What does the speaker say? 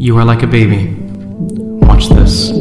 You are like a baby. Watch this.